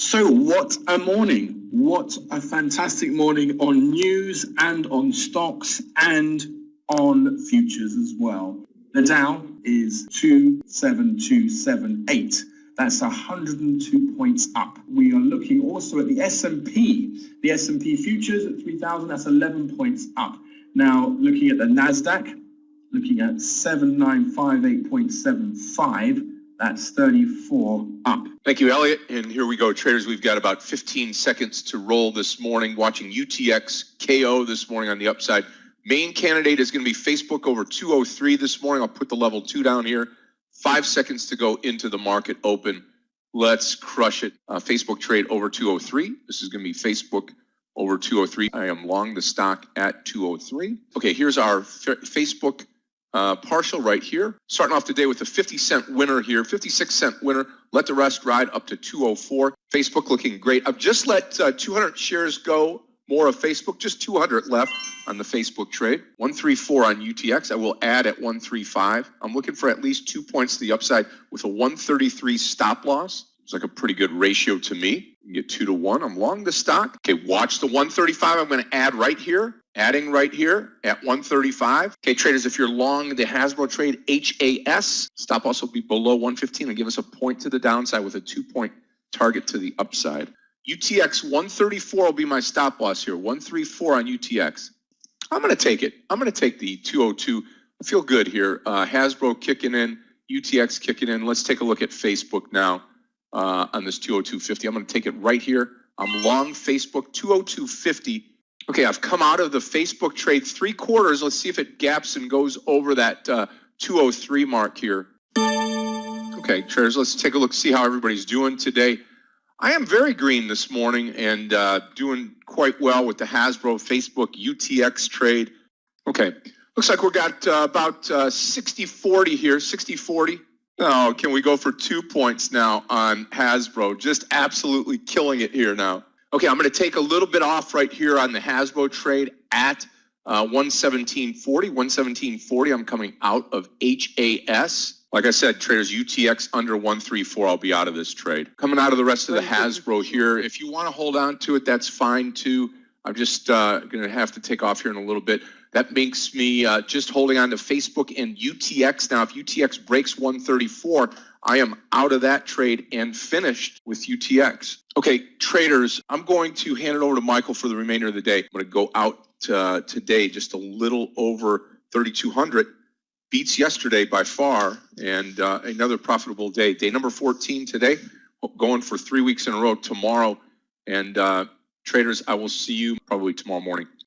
So what a morning. What a fantastic morning on news and on stocks and on futures as well. The Dow is 27278. That's 102 points up. We are looking also at the S&P. The S&P futures at 3000, that's 11 points up. Now, looking at the Nasdaq, looking at 7958.75, that's 34 up. Thank you, Elliot. And here we go, traders. We've got about 15 seconds to roll this morning. Watching UTX KO this morning on the upside. Main candidate is going to be Facebook over 203 this morning. I'll put the level two down here. Five seconds to go into the market open. Let's crush it. Uh, Facebook trade over 203. This is going to be Facebook over 203. I am long the stock at 203. Okay, here's our Facebook uh, partial right here. Starting off today with a 50 cent winner here, 56 cent winner. Let the rest ride up to 204. Facebook looking great. I've just let uh, 200 shares go. More of Facebook, just 200 left on the Facebook trade. 134 on UTX. I will add at 135. I'm looking for at least two points to the upside with a 133 stop loss. It's like a pretty good ratio to me. You get two to one. I'm long the stock. Okay, watch the 135. I'm going to add right here adding right here at 135. Okay, traders, if you're long the Hasbro trade HAS, stop loss will be below 115 and give us a point to the downside with a two point target to the upside. UTX 134 will be my stop loss here. 134 on UTX. I'm going to take it. I'm going to take the 202. I feel good here. Uh, Hasbro kicking in, UTX kicking in. Let's take a look at Facebook now uh, on this 202.50. I'm going to take it right here. I'm long Facebook 202.50 Okay, I've come out of the Facebook trade three quarters. Let's see if it gaps and goes over that uh, 203 mark here. Okay, traders, let's take a look, see how everybody's doing today. I am very green this morning and uh, doing quite well with the Hasbro Facebook UTX trade. Okay, looks like we've got uh, about 60-40 uh, here, 60-40. Oh, can we go for two points now on Hasbro? Just absolutely killing it here now. Okay, I'm going to take a little bit off right here on the Hasbro trade at uh, 117.40. 117.40, I'm coming out of HAS. Like I said, traders UTX under 134, I'll be out of this trade. Coming out of the rest of the Hasbro here. If you want to hold on to it, that's fine too. I'm just uh, going to have to take off here in a little bit. That makes me uh, just holding on to Facebook and UTX. Now, if UTX breaks 134, I am out of that trade and finished with UTX. Okay, traders, I'm going to hand it over to Michael for the remainder of the day. I'm going to go out uh, today just a little over 3,200. Beats yesterday by far, and uh, another profitable day. Day number 14 today, going for three weeks in a row tomorrow. And uh, traders, I will see you probably tomorrow morning.